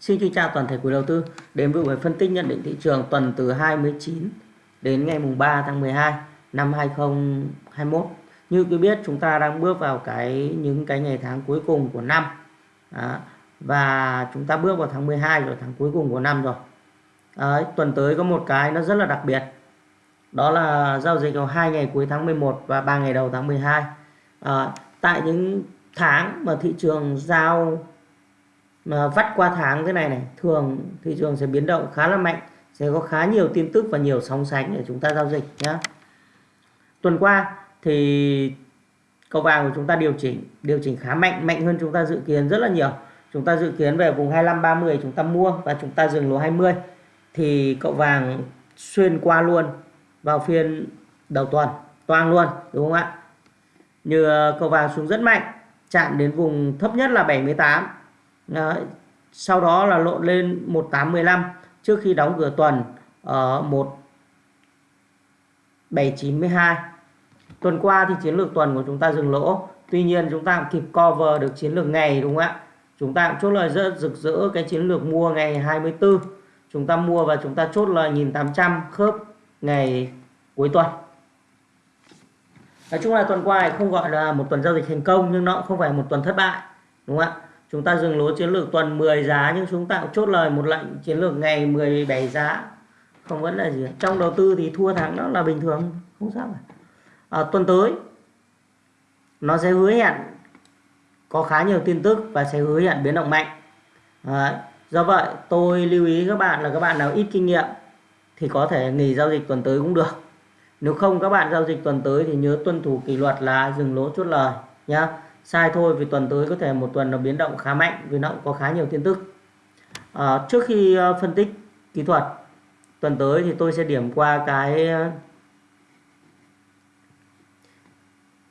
Xin kính chào toàn thể quý đầu tư đến với buổi phân tích nhận định thị trường tuần từ 29 đến ngày mùng 3 tháng 12 năm 2021. Như quý biết chúng ta đang bước vào cái những cái ngày tháng cuối cùng của năm. Đó. Và chúng ta bước vào tháng 12 rồi tháng cuối cùng của năm rồi. Đấy, tuần tới có một cái nó rất là đặc biệt. Đó là giao dịch vào hai ngày cuối tháng 11 và 3 ngày đầu tháng 12. À, ờ, tại những tháng mà thị trường giao mà vắt qua tháng thế này này, thường thị trường sẽ biến động khá là mạnh, sẽ có khá nhiều tin tức và nhiều sóng sánh để chúng ta giao dịch nhé tuần qua thì cầu vàng của chúng ta điều chỉnh điều chỉnh khá mạnh mạnh hơn chúng ta dự kiến rất là nhiều. Chúng ta dự kiến về vùng 25 30 chúng ta mua và chúng ta dừng lỗ 20 thì cậu vàng xuyên qua luôn, vào phiên đầu tuần, toang luôn, đúng không ạ? Như cậu vàng xuống rất mạnh, chạm đến vùng thấp nhất là 78 Đấy. sau đó là lộn lên 1815 trước khi đóng cửa tuần ờ, ở 1792 tuần qua thì chiến lược tuần của chúng ta dừng lỗ. Tuy nhiên chúng ta kịp cover được chiến lược ngày, đúng không ạ? Chúng ta cũng chốt lời rất rực rỡ cái chiến lược mua ngày 24 chúng ta mua và chúng ta chốt lời 1800 khớp ngày cuối tuần. Nói chung là tuần qua không gọi là một tuần giao dịch thành công, nhưng nó cũng không phải một tuần thất bại, đúng không ạ? Chúng ta dừng lỗ chiến lược tuần 10 giá nhưng chúng ta cũng chốt lời một lệnh chiến lược ngày 17 giá. Không vấn đề gì trong đầu tư thì thua thắng đó là bình thường không sao cả. À, tuần tới nó sẽ hứa hẹn có khá nhiều tin tức và sẽ hứa hẹn biến động mạnh. Đấy. do vậy tôi lưu ý các bạn là các bạn nào ít kinh nghiệm thì có thể nghỉ giao dịch tuần tới cũng được. Nếu không các bạn giao dịch tuần tới thì nhớ tuân thủ kỷ luật là dừng lỗ chốt lời nhá sai thôi vì tuần tới có thể một tuần nó biến động khá mạnh vì nó cũng có khá nhiều tin tức. À, trước khi ờ, phân tích kỹ thuật tuần tới thì tôi sẽ điểm qua cái ờ,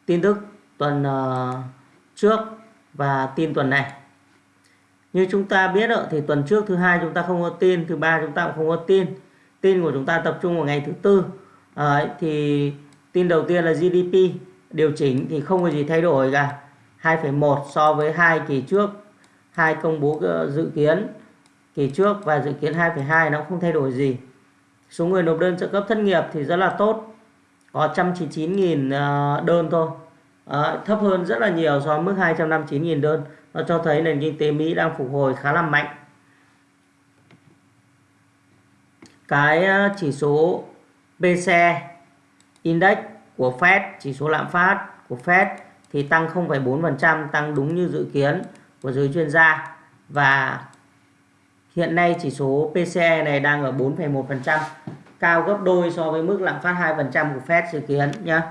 tin tức tuần ờ, trước và tin tuần này. Như chúng ta biết thì tuần trước thứ hai chúng ta không có tin thứ ba chúng ta cũng không có tin. Tin của chúng ta tập trung vào ngày thứ tư. À, thì tin đầu tiên là GDP điều chỉnh thì không có gì thay đổi cả. 2,1 so với hai kỳ trước. Hai công bố ờ, dự kiến kỳ trước và dự kiến 2,2 nó không thay đổi gì. Số người nộp đơn trợ cấp thất nghiệp thì rất là tốt có 199.000 ờ, đơn thôi. À, thấp hơn rất là nhiều so với mức 259.000 đơn. Nó cho thấy nền kinh tế Mỹ đang phục hồi khá là mạnh. Cái chỉ số PCE index của Fed chỉ số lạm phát của Fed thì tăng 0,4% tăng đúng như dự kiến của giới chuyên gia. Và hiện nay chỉ số PCE này đang ở 4,1% cao gấp đôi so với mức lạm phát 2% của Fed dự kiến nhé.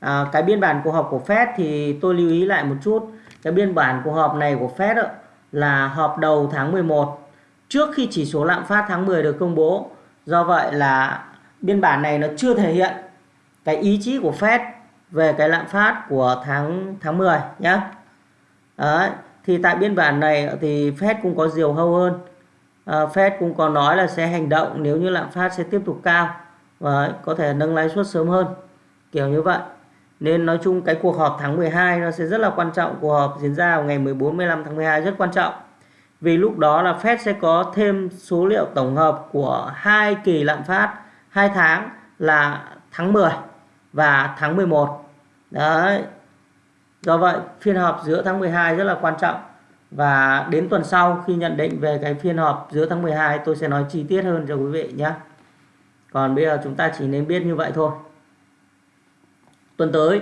À, cái biên bản cuộc họp của Fed thì tôi lưu ý lại một chút. Cái biên bản cuộc họp này của Fed là họp đầu tháng 11 trước khi chỉ số lạm phát tháng 10 được công bố. Do vậy là biên bản này nó chưa thể hiện cái ý chí của Fed về cái lạm phát của tháng tháng 10 nhé. Đấy. Thì tại biên bản này thì Fed cũng có diều hâu hơn. À, Fed cũng có nói là sẽ hành động nếu như lạm phát sẽ tiếp tục cao và có thể nâng lãi suất sớm hơn. Kiểu như vậy. Nên nói chung cái cuộc họp tháng 12 nó sẽ rất là quan trọng. Cuộc họp diễn ra vào ngày 14 15 tháng 12 rất quan trọng. Vì lúc đó là Fed sẽ có thêm số liệu tổng hợp của hai kỳ lạm phát hai tháng là tháng 10 và tháng 11 đấy. Do vậy, phiên họp giữa tháng 12 rất là quan trọng. Và đến tuần sau khi nhận định về cái phiên họp giữa tháng 12 tôi sẽ nói chi tiết hơn cho quý vị nhé. Còn bây giờ chúng ta chỉ nên biết như vậy thôi. Tuần tới,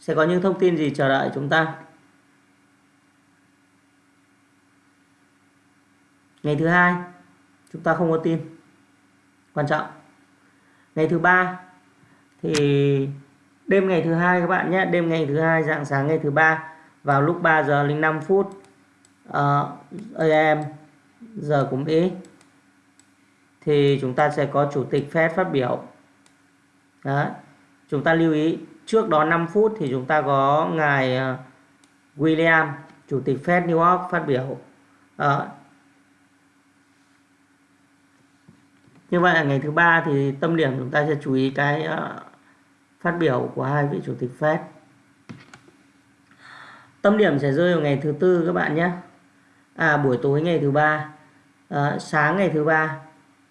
sẽ có những thông tin gì chờ đợi chúng ta? Ngày thứ hai, chúng ta không có tin. Quan trọng. Ngày thứ ba thì đêm ngày thứ hai các bạn nhé đêm ngày thứ hai dạng sáng ngày thứ ba vào lúc 3 giờ 05 phút ờ, uh, AM giờ của Mỹ thì chúng ta sẽ có chủ tịch Fed phát biểu. Đó chúng ta lưu ý trước đó 5 phút thì chúng ta có ngài uh, William chủ tịch Fed New York phát biểu. Uh, như vậy là ngày thứ ba thì tâm điểm chúng ta sẽ chú ý cái uh, phát biểu của hai vị chủ tịch Fed. Tâm điểm sẽ rơi vào ngày thứ tư các bạn nhé. À buổi tối ngày thứ ba à, sáng ngày thứ ba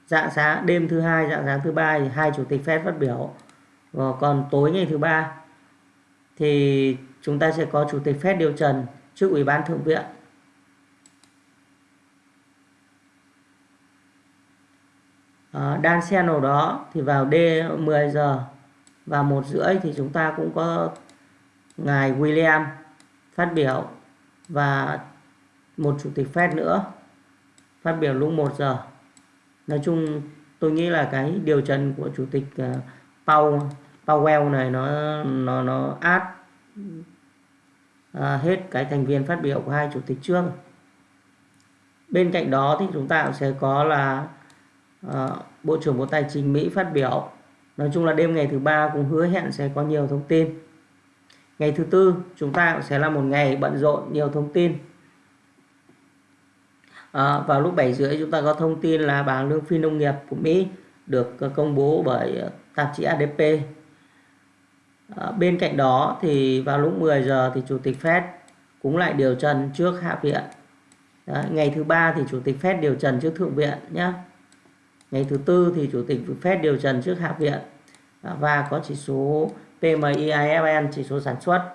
dạng sáng đêm thứ hai dạng sáng thứ ba thì hai chủ tịch Fed phát biểu. Và còn tối ngày thứ ba thì chúng ta sẽ có chủ tịch Fed điều trần trước ủy ban thượng viện. À, đan xen nào đó thì vào D 10 giờ và một rưỡi thì chúng ta cũng có ngài William phát biểu và một chủ tịch Fed nữa phát biểu lúc 1 giờ. Nói chung tôi nghĩ là cái điều trần của chủ tịch ờ, Powell, Powell này nó nó nó át ờ, hết cái thành viên phát biểu của hai chủ tịch trước. Bên cạnh đó thì chúng ta cũng sẽ có là uh, Bộ trưởng Bộ Tài chính Mỹ phát biểu nói chung là đêm ngày thứ ba cũng hứa hẹn sẽ có nhiều thông tin. Ngày thứ tư chúng ta cũng sẽ là một ngày bận rộn nhiều thông tin. À, vào lúc 7 rưỡi chúng ta có thông tin là bảng lương phi nông nghiệp của Mỹ được ờ, công bố bởi ờ, tạp chí ADP à, bên cạnh đó thì vào lúc 10 giờ thì chủ tịch Fed cũng lại điều trần trước hạ viện. Đấy, ngày thứ ba thì chủ tịch Fed điều trần trước thượng viện nhé ngày thứ tư thì chủ tịch Fed điều trần trước hạ viện à, và có chỉ số PMI IFN chỉ số sản xuất.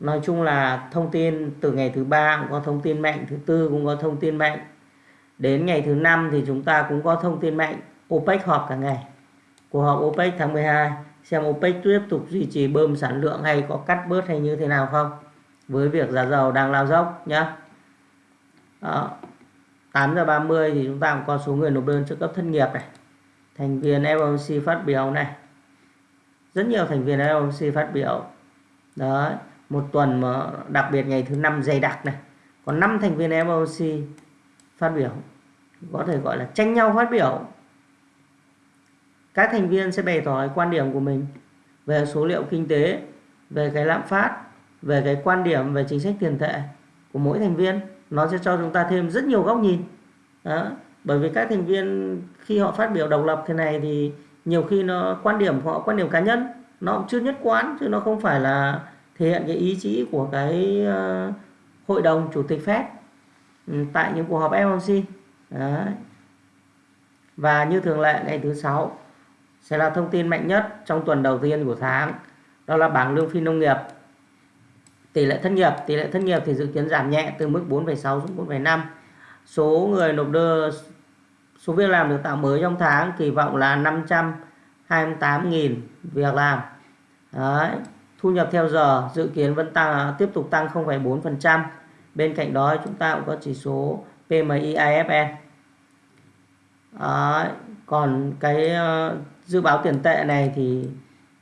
Nói chung là thông tin từ ngày thứ ba cũng có thông tin mạnh, thứ tư cũng có thông tin mạnh. Đến ngày thứ năm thì chúng ta cũng có thông tin mạnh, OPEC họp cả ngày. Cuộc họp OPEC tháng 12 xem OPEC tiếp tục duy trì bơm sản lượng hay có cắt bớt hay như thế nào không? Với việc giá dầu đang lao dốc nhá. Đó. 8 giờ 30 thì chúng ta cũng có số người nộp đơn trợ cấp thất nghiệp này. Thành viên FOMC phát biểu này. Rất nhiều thành viên FOMC phát biểu. Đấy, một tuần mà đặc biệt ngày thứ năm dày đặc này. Có 5 thành viên FOMC phát biểu. Có thể gọi là tranh nhau phát biểu. Các thành viên sẽ bày tỏ quan điểm của mình về số liệu kinh tế, về cái lạm phát, về cái quan điểm, về chính sách tiền tệ của mỗi thành viên nó sẽ cho chúng ta thêm rất nhiều góc nhìn đó. bởi vì các thành viên khi họ phát biểu độc lập thế này thì nhiều khi nó quan điểm của họ quan điểm cá nhân nó cũng chưa nhất quán chứ nó không phải là thể hiện cái ý chí của cái uh, hội đồng chủ tịch Fed ừ, tại những cuộc họp FOMC Đấy. và như thường lệ ngày thứ sáu sẽ là thông tin mạnh nhất trong tuần đầu tiên của tháng đó là bảng lương phi nông nghiệp tỷ lệ thất nghiệp tỷ lệ thất nghiệp thì dự kiến giảm nhẹ từ mức 4,6 xuống 4,5 số người nộp đơn số việc làm được tạo mới trong tháng kỳ vọng là 528.000 việc làm Đấy. thu nhập theo giờ dự kiến vẫn tăng tiếp tục tăng 0,4% bên cạnh đó chúng ta cũng có chỉ số PMI IFN Đấy. còn cái ờ, dự báo tiền tệ này thì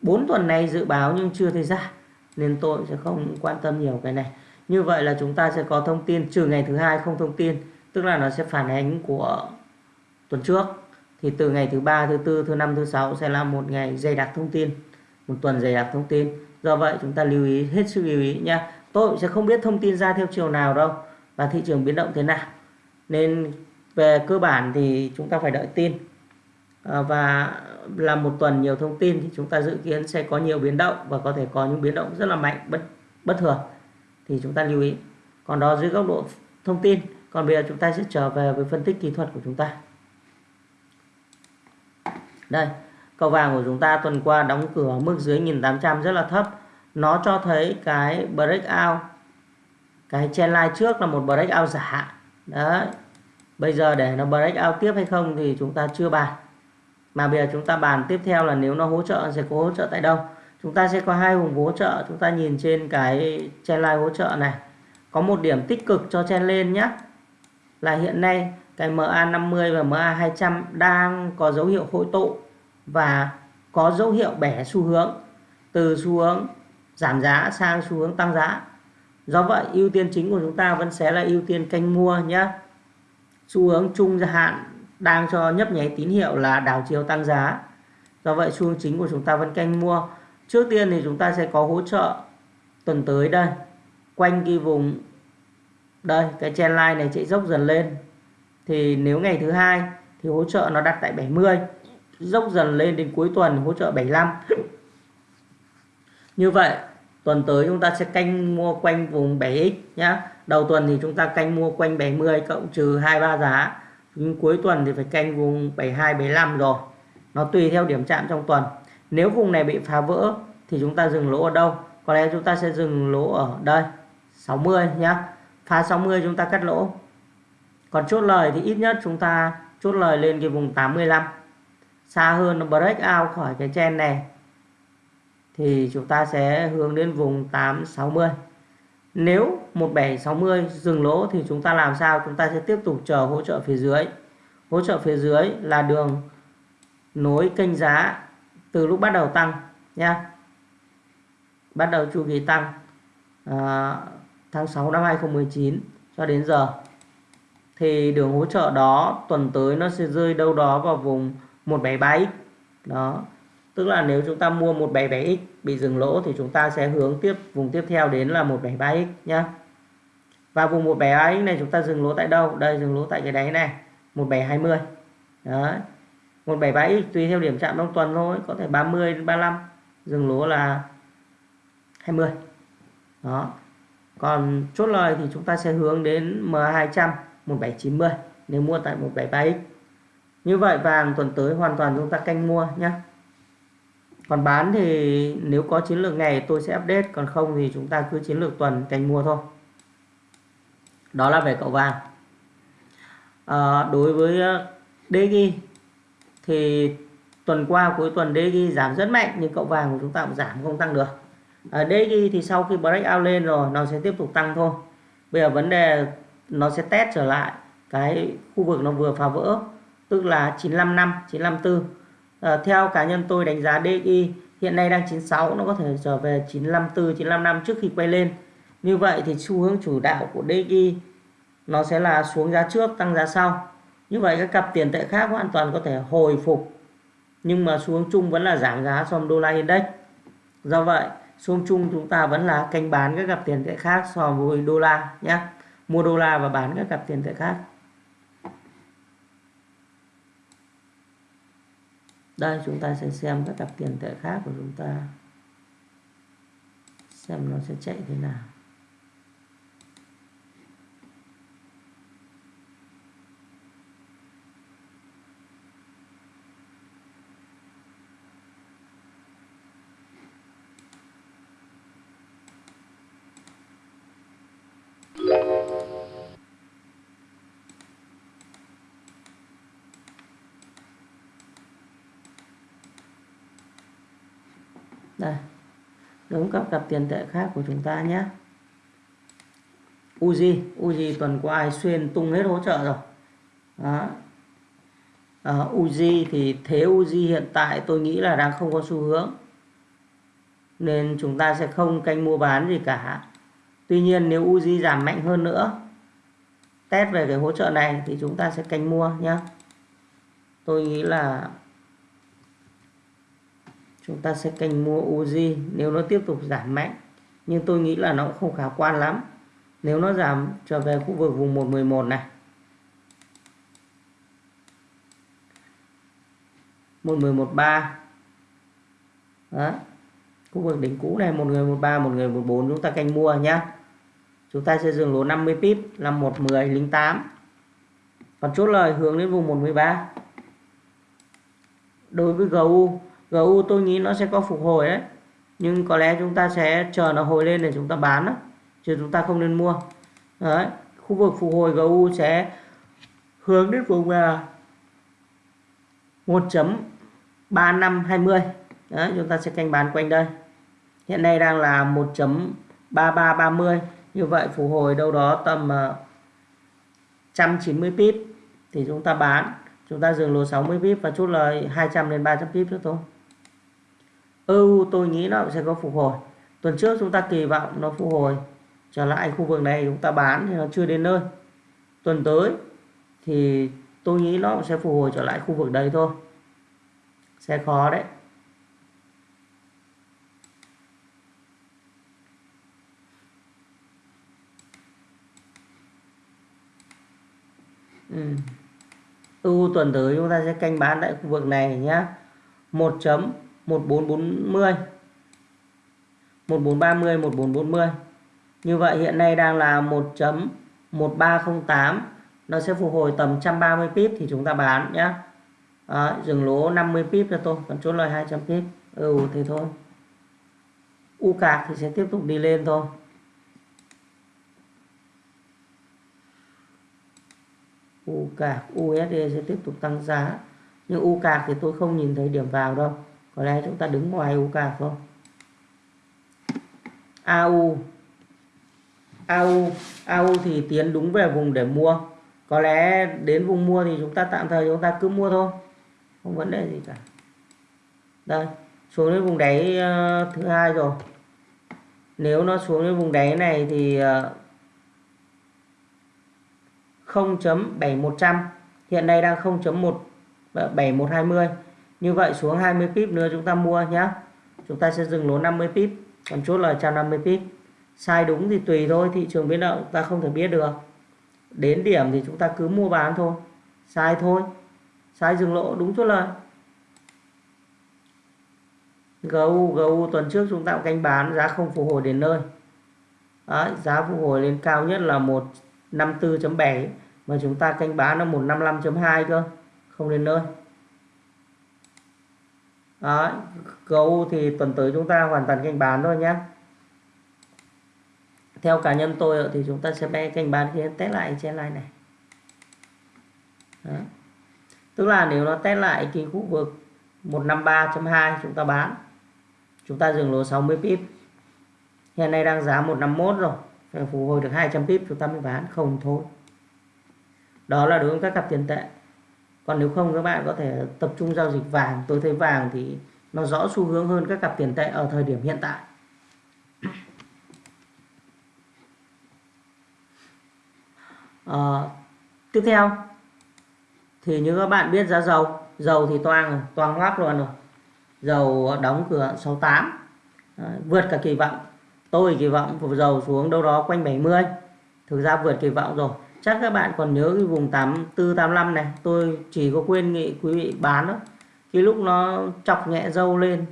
4 tuần nay dự báo nhưng chưa thấy ra nên tôi sẽ không quan tâm nhiều cái này. Như vậy là chúng ta sẽ có thông tin trừ ngày thứ hai không thông tin, tức là nó sẽ phản ánh của tuần trước. Thì từ ngày thứ ba, thứ tư, thứ năm, thứ sáu sẽ là một ngày dày đặc thông tin, một tuần dày đặc thông tin. Do vậy chúng ta lưu ý, hết sức lưu ý nha tôi sẽ không biết thông tin ra theo chiều nào đâu và thị trường biến động thế nào. Nên về cơ bản thì chúng ta phải đợi tin. Ờ, và là một tuần nhiều thông tin thì chúng ta dự kiến sẽ có nhiều biến động và có thể có những biến động rất là mạnh, bất bất thường. Thì chúng ta lưu ý. Còn đó dưới góc độ thông tin, còn bây giờ chúng ta sẽ trở về với phân tích kỹ thuật của chúng ta. Đây, cầu vàng của chúng ta tuần qua đóng cửa mức dưới 1800 rất là thấp. Nó cho thấy cái breakout cái trendline trước là một breakout giả. Đấy, bây giờ để nó breakout tiếp hay không thì chúng ta chưa bàn mà bây giờ chúng ta bàn tiếp theo là nếu nó hỗ trợ, sẽ có hỗ trợ tại đâu? Chúng ta sẽ có hai vùng hỗ trợ. Chúng ta nhìn trên cái trendline hỗ trợ này. Có một điểm tích cực cho chen lên nhé là hiện nay cái MA50 và MA200 đang có dấu hiệu hội tụ và có dấu hiệu bẻ xu hướng. Từ xu hướng giảm giá sang xu hướng tăng giá. Do vậy, ưu tiên chính của chúng ta vẫn sẽ là ưu tiên canh mua nhé. Xu hướng trung hạn đang cho nhấp nháy tín hiệu là đảo chiều tăng giá. Do vậy, xu hướng chính của chúng ta vẫn canh mua. Trước tiên thì chúng ta sẽ có hỗ trợ tuần tới đây. Quanh cái vùng, đây, cái trendline này chạy dốc dần lên. Thì nếu ngày thứ hai thì hỗ trợ nó đặt tại 70 dốc dần lên đến cuối tuần hỗ trợ 75 như vậy, tuần tới chúng ta sẽ canh mua quanh vùng 7x nhá. Đầu tuần thì chúng ta canh mua quanh 70 cộng trừ 23 giá nhưng cuối tuần thì phải canh vùng 72 75 rồi. Nó tùy theo điểm chạm trong tuần. Nếu vùng này bị phá vỡ thì chúng ta dừng lỗ ở đâu? Có lẽ chúng ta sẽ dừng lỗ ở đây 60 nhá. Phá 60 chúng ta cắt lỗ. Còn chốt lời thì ít nhất chúng ta chốt lời lên cái vùng 85 xa hơn nó break out khỏi cái chen này thì chúng ta sẽ hướng đến vùng 860 nếu 1760 dừng lỗ thì chúng ta làm sao? Chúng ta sẽ tiếp tục chờ hỗ trợ phía dưới. Hỗ trợ phía dưới là đường nối kênh giá từ lúc bắt đầu tăng nha bắt đầu chu kỳ tăng à, tháng 6 năm 2019 cho đến giờ. Thì đường hỗ trợ đó tuần tới nó sẽ rơi đâu đó vào vùng 173x đó tức là nếu chúng ta mua 177x bị dừng lỗ thì chúng ta sẽ hướng tiếp, vùng tiếp theo đến là 173x nhá. Và vùng 173x này chúng ta dừng lỗ tại đâu? Đây, dừng lỗ tại cái đáy này 1720 đấy. 173x tùy theo điểm chạm trong tuần thôi, có thể 30 đến 35 dừng lỗ là 20 đó. Còn chốt lời thì chúng ta sẽ hướng đến M200 1790 nếu mua tại 173x như vậy vàng tuần tới hoàn toàn chúng ta canh mua nhé còn bán thì nếu có chiến lược ngày tôi sẽ update còn không thì chúng ta cứ chiến lược tuần canh mua thôi. Đó là về cậu vàng. À, đối với ờ, DG thì tuần qua cuối tuần DG giảm rất mạnh nhưng cậu vàng của chúng ta cũng giảm không tăng được. Ờ, à, DG thì sau khi break out lên rồi nó sẽ tiếp tục tăng thôi. Bây giờ vấn đề nó sẽ test trở lại cái khu vực nó vừa phá vỡ tức là 955 954 à, theo cá nhân tôi đánh giá DXY hiện nay đang 96 nó có thể trở về 954 955 trước khi quay lên. Như vậy thì xu hướng chủ đạo của DXY nó sẽ là xuống giá trước tăng giá sau. Như vậy các cặp tiền tệ khác hoàn toàn có thể hồi phục nhưng mà xuống chung vẫn là giảm giá so với đô la index. Do vậy xuống chung chúng ta vẫn là canh bán các cặp tiền tệ khác so với đô la nhé. Mua đô la và bán các cặp tiền tệ khác. Đây chúng ta sẽ xem các cặp tiền tệ khác của chúng ta. Xem nó sẽ chạy thế nào. Đây. Đúng các cặp tiền tệ khác của chúng ta nhé. Uzi. Uzi tuần qua ai xuyên tung hết hỗ trợ rồi. Đó. À, Uzi thì thế Uzi hiện tại tôi nghĩ là đang không có xu hướng. Nên chúng ta sẽ không canh mua bán gì cả. Tuy nhiên nếu Uzi giảm mạnh hơn nữa test về cái hỗ trợ này thì chúng ta sẽ canh mua nhé tôi nghĩ là chúng ta sẽ canh mua Uzi nếu nó tiếp tục giảm mạnh. Nhưng tôi nghĩ là nó cũng không khả quan lắm. Nếu nó giảm trở về khu vực vùng 111 này. 1113 đó. Khu vực đỉnh cũ này một người 13 một người 14 chúng ta canh mua nhé chúng ta sẽ dừng lỗ 50 pip là 110 linh 8 còn chốt lời hướng đến vùng 113 đối với GU GU tôi nghĩ nó sẽ có phục hồi đấy nhưng có lẽ chúng ta sẽ chờ nó hồi lên để chúng ta bán đó. chứ chúng ta không nên mua. Đấy, khu vực phục hồi GU sẽ hướng đến vùng là 1.3520 đấy, chúng ta sẽ canh bán quanh đây. Hiện nay đang là 1.3330 như vậy phục hồi đâu đó tầm à, 190 pip thì chúng ta bán. Chúng ta dừng lỗ 60 pip và chốt lời 200 đến 300 pip nữa thôi. EU tôi nghĩ nó sẽ có phục hồi. Tuần trước chúng ta kỳ vọng nó phục hồi trở lại khu vực này chúng ta bán thì nó chưa đến nơi. Tuần tới thì tôi nghĩ nó sẽ phục hồi trở lại khu vực đấy thôi. Sẽ khó đấy. Ừ. Tuần tới chúng ta sẽ canh bán tại khu vực này nhé 1 chấm 1440 1430 1440 như vậy hiện nay đang là 1.1308 nó sẽ phục hồi tầm 130 pip thì chúng ta bán nhé à, dừng lỗ 50 pip cho tôi còn chốt lời 200 pip. Ừ thì thôi. U cạc thì sẽ tiếp tục đi lên thôi. U cạc USD sẽ tiếp tục tăng giá. Nhưng u cạc thì tôi không nhìn thấy điểm vào đâu có lẽ chúng ta đứng ngoài UK không? Thôi AU AU AU thì tiến đúng về vùng để mua. Có lẽ đến vùng mua thì chúng ta tạm thời chúng ta cứ mua thôi. Không vấn đề gì cả. Đây xuống đến vùng đáy uh, thứ hai rồi. Nếu nó xuống đến vùng đáy này thì ờ, uh, 0.7100 hiện nay đang 0.17120 như vậy xuống 20 pip nữa chúng ta mua nhé chúng ta sẽ dừng lỗ 50 pip còn chốt là 150 pip. Sai đúng thì tùy thôi thị trường biến động ta không thể biết được. Đến điểm thì chúng ta cứ mua bán thôi. Sai thôi. Sai dừng lỗ đúng chốt lời. GU GU tuần trước chúng ta canh bán giá không phục hồi đến nơi. Đấy, giá phục hồi lên cao nhất là 154.7 mà chúng ta canh bán là 155.2 cơ không đến nơi. Đấy, GU thì tuần tới chúng ta hoàn toàn kênh bán thôi nhé theo cá nhân tôi thì chúng ta sẽ bay kênh bán khi test lại trên line này. Đó. tức là nếu nó test lại cái khu vực 153.2 chúng ta bán chúng ta dừng lỗ 60 pip. Hiện nay đang giá 151 rồi phải phục hồi được 200 pip chúng ta mới bán không thôi. Đó là đối với các cặp tiền tệ còn nếu không các bạn có thể tập trung giao dịch vàng. Tôi thấy vàng thì nó rõ xu hướng hơn các cặp tiền tệ ở thời điểm hiện tại. À, tiếp theo. Thì như các bạn biết giá dầu. Dầu thì toang rồi toang hoác luôn rồi. Dầu đóng cửa 68 à, vượt cả kỳ vọng. Tôi kỳ vọng của dầu xuống đâu đó quanh 70 thực ra vượt kỳ vọng rồi chắc các bạn còn nhớ cái vùng 84 85 này, tôi chỉ có quên nghị quý vị bán đó cái lúc nó chọc nhẹ dâu lên.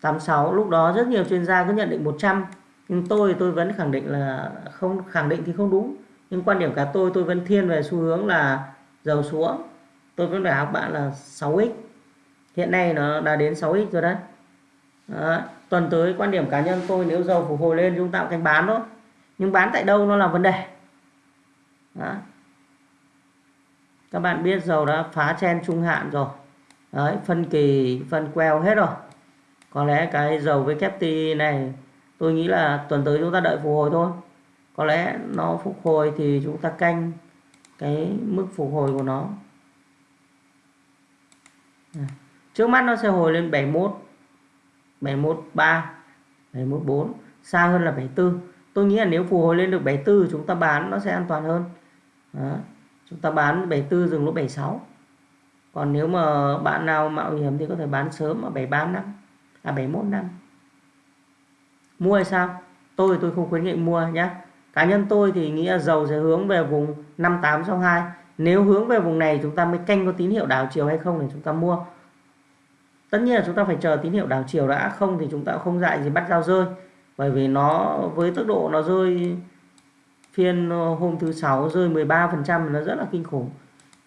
86 lúc đó rất nhiều chuyên gia cứ nhận định 100 nhưng tôi tôi vẫn khẳng định là không, khẳng định thì không đúng. Nhưng quan điểm cả tôi tôi vẫn thiên về xu hướng là dầu xuống tôi vẫn phải học bạn là 6x hiện nay nó đã đến 6x rồi đấy. Đó. tuần tới quan điểm cá nhân tôi, nếu dầu phục hồi lên chúng ta canh bán thôi nhưng bán tại đâu nó là vấn đề. Đó. các bạn biết dầu đã phá chen trung hạn rồi. Đấy, phân kỳ, phân queo hết rồi. Có lẽ cái dầu với kép này, tôi nghĩ là tuần tới chúng ta đợi phục hồi thôi. Có lẽ nó phục hồi thì chúng ta canh cái mức phục hồi của nó. Trước mắt nó sẽ hồi lên 71 713 714 xa hơn là 74 tôi nghĩ là nếu phục hồi lên được 74 chúng ta bán nó sẽ an toàn hơn. Đó. chúng ta bán 74 dừng lúc 76 còn nếu mà bạn nào mạo hiểm thì có thể bán sớm ở 73 năm à 71 năm. Mua hay sao? Tôi tôi không khuyến nghị mua nhé cá nhân tôi thì nghĩ là dầu sẽ hướng về vùng 5862 nếu hướng về vùng này chúng ta mới canh có tín hiệu đảo chiều hay không để chúng ta mua. Tất nhiên là chúng ta phải chờ tín hiệu đảo chiều đã. Không thì chúng ta không dại gì bắt giao rơi bởi vì nó, với tốc độ nó rơi, phiên ờ, hôm thứ sáu rơi 13% nó rất là kinh khủng.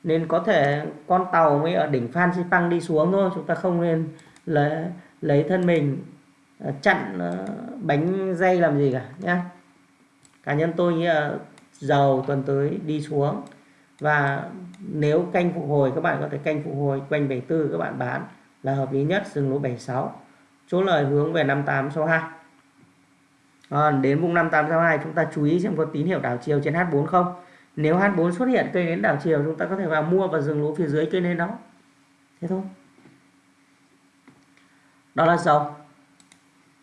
Nên có thể con tàu mới ở đỉnh Phan Xipang đi xuống thôi, chúng ta không nên lấy lấy thân mình ờ, chặn ờ, bánh dây làm gì cả nhé cá nhân tôi nghĩ là dầu tuần tới đi xuống. Và nếu canh phục hồi, các bạn có thể canh phục hồi quanh 74 các bạn bán là hợp lý nhất, dừng lỗ 76 chỗ lời hướng về 5862 à, đến vùng 5862 chúng ta chú ý xem có tín hiệu đảo chiều trên H4 không. Nếu H4 xuất hiện cây nến đảo chiều chúng ta có thể vào mua và dừng lỗ phía dưới cây nến đó. Thế thôi. Đó là dầu.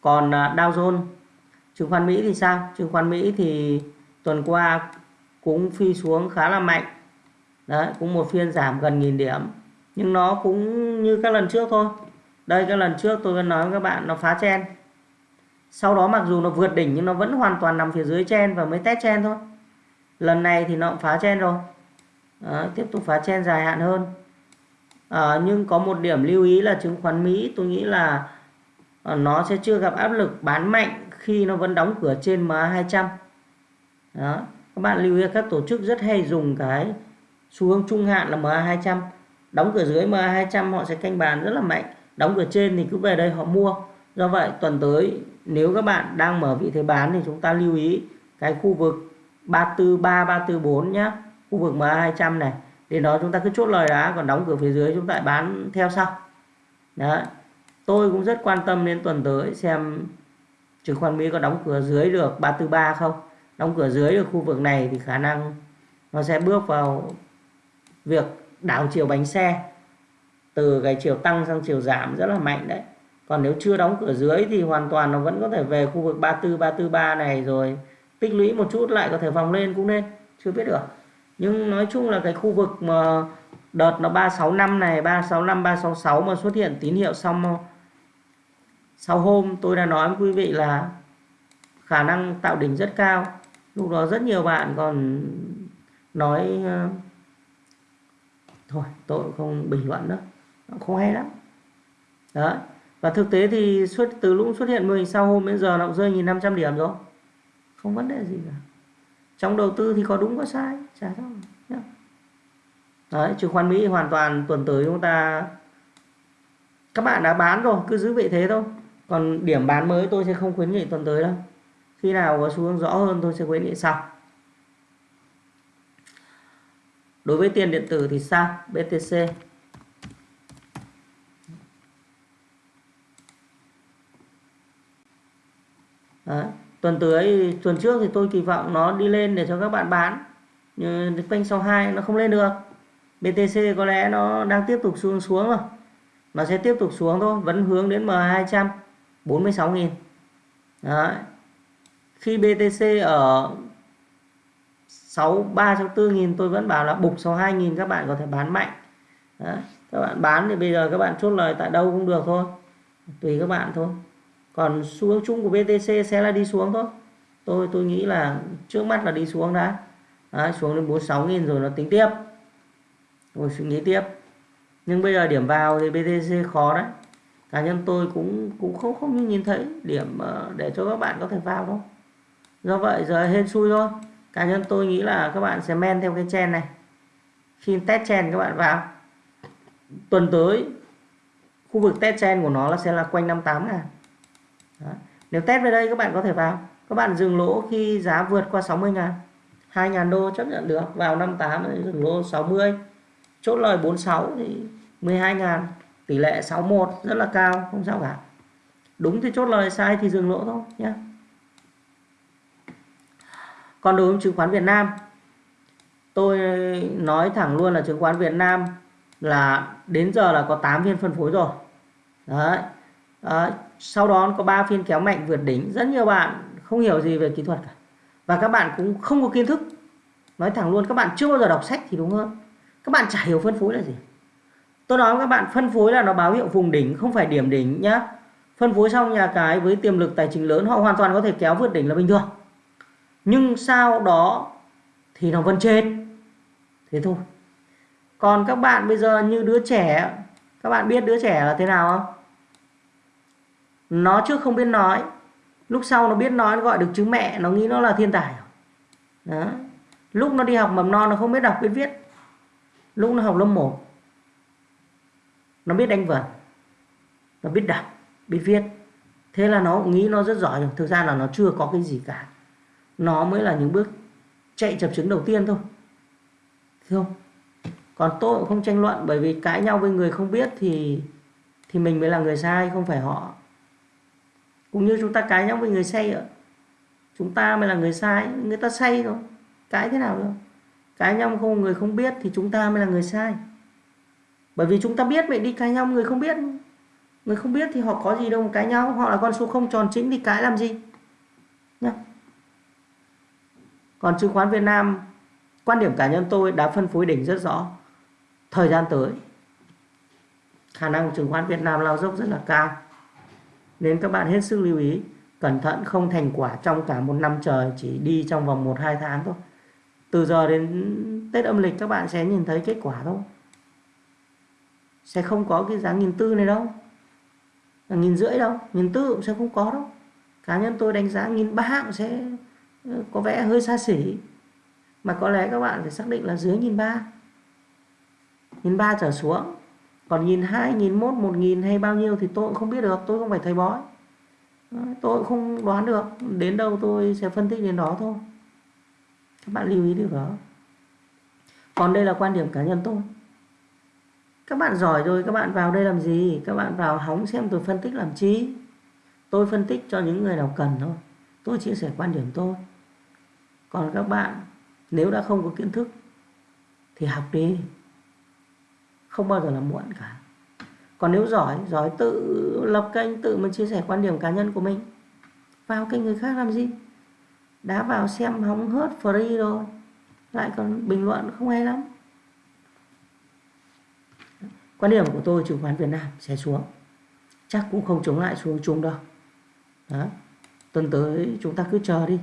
Còn à, Dow Jones chứng khoán Mỹ thì sao? Chứng khoán Mỹ thì tuần qua cũng phi xuống khá là mạnh. Đấy cũng một phiên giảm gần nghìn điểm. Nhưng nó cũng như các lần trước thôi. Đây các lần trước tôi đã nói với các bạn nó phá chen sau đó mặc dù nó vượt đỉnh nhưng nó vẫn hoàn toàn nằm phía dưới chen và mới test chen thôi. Lần này thì nó cũng phá chen rồi. Đó, tiếp tục phá chen dài hạn hơn. À, nhưng có một điểm lưu ý là chứng khoán Mỹ tôi nghĩ là ờ, nó sẽ chưa gặp áp lực bán mạnh khi nó vẫn đóng cửa trên MA 200 đó các bạn lưu ý các tổ chức rất hay dùng cái xu hướng trung hạn là MA 200 đóng cửa dưới MA 200 họ sẽ canh bàn rất là mạnh. Đóng cửa trên thì cứ về đây họ mua. Do vậy tuần tới nếu các bạn đang mở vị thế bán thì chúng ta lưu ý cái khu vực 343 344 nhá. Khu vực MA 200 này. Đến đó chúng ta cứ chốt lời đã còn đóng cửa phía dưới chúng ta bán theo sau. Đó tôi cũng rất quan tâm đến tuần tới xem chứng khoán Mỹ có đóng cửa dưới được 343 không. Đóng cửa dưới được khu vực này thì khả năng nó sẽ bước vào việc đảo chiều bánh xe. Từ cái chiều tăng sang chiều giảm rất là mạnh đấy còn nếu chưa đóng cửa dưới thì hoàn toàn nó vẫn có thể về khu vực 34 343 này rồi tích lũy một chút lại có thể vòng lên cũng nên, chưa biết được. Nhưng nói chung là cái khu vực mà đợt nó 365 này 365 366 mà xuất hiện tín hiệu xong sau hôm, tôi đã nói với quý vị là khả năng tạo đỉnh rất cao. Lúc đó rất nhiều bạn còn nói ờ, thôi, tôi không bình luận nữa không hay lắm. Đấy và thực tế thì xuất, từ lúc xuất hiện mô hình sau hôm đến giờ nó cũng rơi nghìn năm trăm điểm rồi. Không vấn đề gì cả. Trong đầu tư thì có đúng có sai, chả sao đấy, chứng khoán mỹ hoàn toàn tuần tới chúng ta, các bạn đã bán rồi, cứ giữ vị thế thôi. Còn điểm bán mới tôi sẽ không khuyến nghị tuần tới đâu. Khi nào có xu hướng rõ hơn tôi sẽ khuyến nghị sau. Đối với tiền điện tử thì sao? BTC Đấy tuần tới, tuần trước thì tôi kỳ vọng nó đi lên để cho các bạn bán. Nhưng quanh sau hai nó không lên được. BTC có lẽ nó đang tiếp tục xuống xuống rồi. Nó sẽ tiếp tục xuống thôi, vẫn hướng đến M200 46.000 Đấy. khi BTC ở 63 64.000 tôi vẫn bảo là bục 62.000 các bạn có thể bán mạnh. Đấy. các bạn bán thì bây giờ các bạn chốt lời tại đâu cũng được thôi. Tùy các bạn thôi còn xu hướng chung của BTC sẽ là đi xuống thôi. Tôi tôi nghĩ là trước mắt là đi xuống đã. Đấy, xuống đến 46 nghìn rồi nó tính tiếp. Rồi suy nghĩ tiếp. Nhưng bây giờ điểm vào thì BTC khó đấy. Cá nhân tôi cũng cũng không không nhìn thấy điểm ờ, để cho các bạn có thể vào đâu. Do vậy giờ hên xui thôi. Cá nhân tôi nghĩ là các bạn sẽ men theo cái chen này. Khi test chen các bạn vào. Tuần tới khu vực test chen của nó là sẽ là quanh 58 ngàn. Đó. nếu test về đây các bạn có thể vào. Các bạn dừng lỗ khi giá vượt qua 60 ngàn. 2 ngàn đô chấp nhận được. Vào 58 dừng lỗ 60 chốt lời 46 thì 12 ngàn. Tỷ lệ 61 rất là cao không sao cả. Đúng thì chốt lời sai thì dừng lỗ thôi nhé còn đối với chứng khoán Việt Nam tôi nói thẳng luôn là chứng khoán Việt Nam là đến giờ là có 8 phiên phân phối rồi. Đấy, đấy sau đó có 3 phiên kéo mạnh vượt đỉnh, rất nhiều bạn không hiểu gì về kỹ thuật cả. Và các bạn cũng không có kiến thức. Nói thẳng luôn, các bạn chưa bao giờ đọc sách thì đúng hơn. Các bạn chả hiểu phân phối là gì. Tôi nói với các bạn, phân phối là nó báo hiệu vùng đỉnh, không phải điểm đỉnh nhá. Phân phối xong nhà cái với tiềm lực tài chính lớn, họ hoàn toàn có thể kéo vượt đỉnh là bình thường. Nhưng sau đó thì nó vẫn chết thế thôi. Còn các bạn bây giờ như đứa trẻ, các bạn biết đứa trẻ là thế nào không? Nó trước không biết nói, lúc sau nó biết nói nó gọi được chứng mẹ, nó nghĩ nó là thiên tài đó. lúc nó đi học mầm non nó không biết đọc, biết viết. Lúc nó học lớp 1 nó biết đánh vần, nó biết đọc, biết viết. Thế là nó nghĩ nó rất giỏi thực ra là nó chưa có cái gì cả. Nó mới là những bước chạy chập chứng đầu tiên thôi. Không? Còn tôi cũng không tranh luận, bởi vì cãi nhau với người không biết thì thì mình mới là người sai, không phải họ cũng như chúng ta cãi nhau với người say ạ. Chúng ta mới là người sai, người ta say rồi cãi thế nào đâu? Cãi nhau không, người không biết thì chúng ta mới là người sai. Bởi vì chúng ta biết vậy đi cãi nhau, người không biết. Người không biết thì họ có gì đâu mà cãi nhau. Họ là con số không tròn chính thì cãi làm gì? Nhá. Còn chứng khoán Việt Nam, quan điểm cá nhân tôi đã phân phối đỉnh rất rõ. Thời gian tới, khả năng chứng khoán Việt Nam lao dốc rất là cao nên các bạn hết sức lưu ý, cẩn thận không thành quả trong cả một năm trời, chỉ đi trong vòng 1-2 tháng thôi. Từ giờ đến Tết âm lịch các bạn sẽ nhìn thấy kết quả thôi. Sẽ không có cái giá nghìn tư này đâu. À, nghìn rưỡi đâu, nghìn tư cũng sẽ không có đâu. Cá nhân tôi đánh giá nghìn ba cũng sẽ ờ, có vẻ hơi xa xỉ. Mà có lẽ các bạn phải xác định là dưới nghìn ba. Nghìn ba trở xuống còn nghìn hai, nghìn một một nghìn hay bao nhiêu thì tôi cũng không biết được, tôi không phải thầy bói. Tôi cũng không đoán được. Đến đâu tôi sẽ phân tích đến đó thôi. Các bạn lưu ý điều đó. Còn đây là quan điểm cá nhân tôi. Các bạn giỏi rồi, các bạn vào đây làm gì? Các bạn vào hóng xem tôi phân tích làm chi? Tôi phân tích cho những người nào cần thôi. Tôi chia sẻ quan điểm tôi. Còn các bạn, nếu đã không có kiến thức, thì học đi không bao giờ là muộn cả. Còn nếu giỏi giỏi tự lập kênh, tự mình chia sẻ quan điểm cá nhân của mình, vào kênh người khác làm gì? Đã vào xem hóng hớt free rồi, lại còn bình luận không hay lắm. Quan điểm của tôi, chứng khoán Việt Nam sẽ xuống. Chắc cũng không chống lại xuống chung đâu. Đó. Tuần tới chúng ta cứ chờ đi.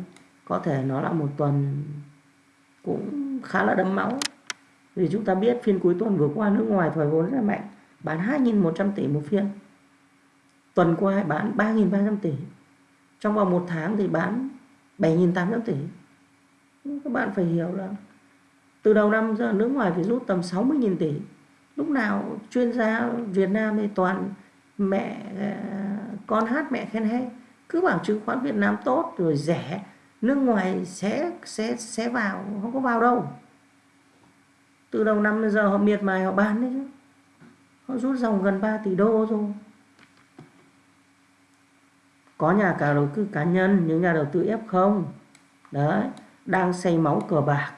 Có thể nó là một tuần cũng khá là đấm máu vì chúng ta biết phiên cuối tuần vừa qua nước ngoài thoái vốn rất mạnh, bán 2.100 tỷ một phiên. Tuần qua bán 3.300 tỷ, trong vòng một tháng thì bán 7.800 tỷ. Các bạn phải hiểu là từ đầu năm giờ nước ngoài phải rút tầm 60.000 tỷ. Lúc nào chuyên gia Việt Nam thì toàn mẹ à, con hát mẹ khen hay, cứ bảo chứng khoán Việt Nam tốt rồi rẻ, nước ngoài sẽ sẽ sẽ vào, không có vào đâu từ đầu năm đến giờ họ miệt mài, họ bán đấy chứ. Họ rút dòng gần 3 tỷ đô rồi có nhà cả đầu tư cá nhân, những nhà đầu tư ép không. Đấy, đang xây máu cờ bạc.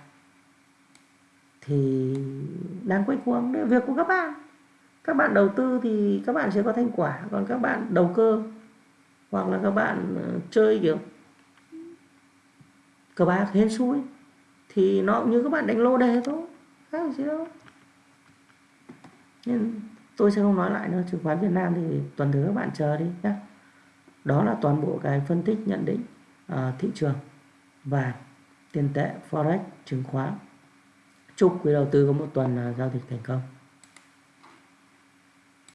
Thì đang quay cuồng đấy việc của các bạn. Các bạn đầu tư thì các bạn sẽ có thành quả, còn các bạn đầu cơ, hoặc là các bạn ờ, chơi kiểu cờ bạc hên xui, thì nó cũng như các bạn đánh lô đề thôi khác gì đâu. Nên tôi sẽ không nói lại nữa chứng khoán Việt Nam thì tuần thứ các bạn chờ đi nhé đó là toàn bộ cái phân tích nhận định uh, thị trường và tiền tệ forex chứng khoán. Chúc quý đầu tư có một tuần uh, giao dịch thành công.